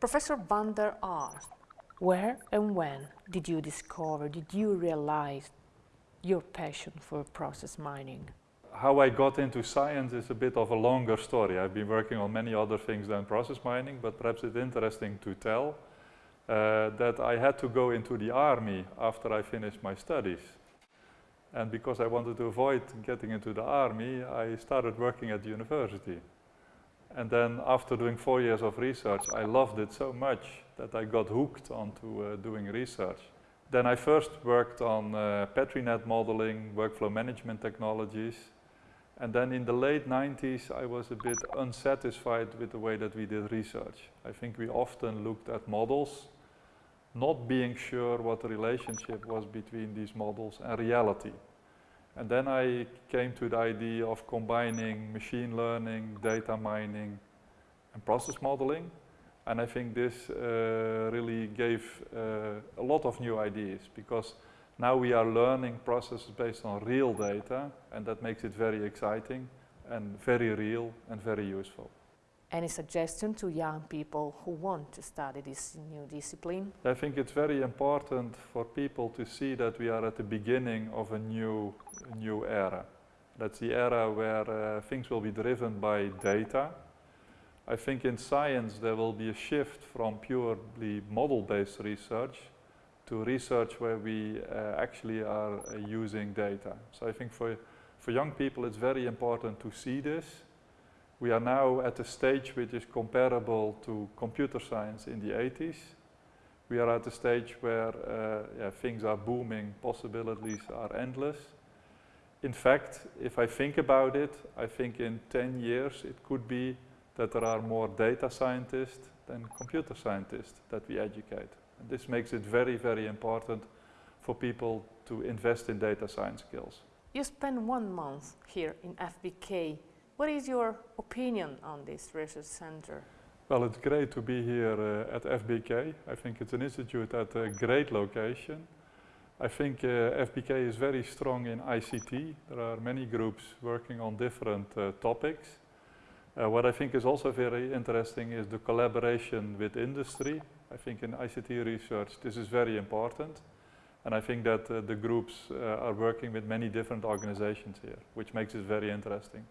Professor van der Aalst, where and when did you discover, did you realize your passion for process mining? How I got into science is a bit of a longer story. I've been working on many other things than process mining, but perhaps it's interesting to tell uh, that I had to go into the army after I finished my studies. And because I wanted to avoid getting into the army, I started working at the university. And then after doing four years of research, I loved it so much that I got hooked onto uh, doing research. Then I first worked on uh, PetriNet modeling, workflow management technologies. And then in the late 90s, I was a bit unsatisfied with the way that we did research. I think we often looked at models, not being sure what the relationship was between these models and reality. And then I came to the idea of combining machine learning, data mining, and process modeling. And I think this uh, really gave uh, a lot of new ideas because now we are learning processes based on real data and that makes it very exciting and very real and very useful. Any suggestion to young people who want to study this new discipline? I think it's very important for people to see that we are at the beginning of a new, new era. That's the era where uh, things will be driven by data. I think in science there will be a shift from purely model-based research to research where we uh, actually are uh, using data. So I think for, for young people it's very important to see this we are now at a stage which is comparable to computer science in the 80s. We are at a stage where uh, yeah, things are booming, possibilities are endless. In fact, if I think about it, I think in 10 years it could be that there are more data scientists than computer scientists that we educate. And this makes it very, very important for people to invest in data science skills. You spent one month here in FBK what is your opinion on this research center? Well, it's great to be here uh, at FBK. I think it's an institute at a great location. I think uh, FBK is very strong in ICT. There are many groups working on different uh, topics. Uh, what I think is also very interesting is the collaboration with industry. I think in ICT research this is very important. And I think that uh, the groups uh, are working with many different organizations here, which makes it very interesting.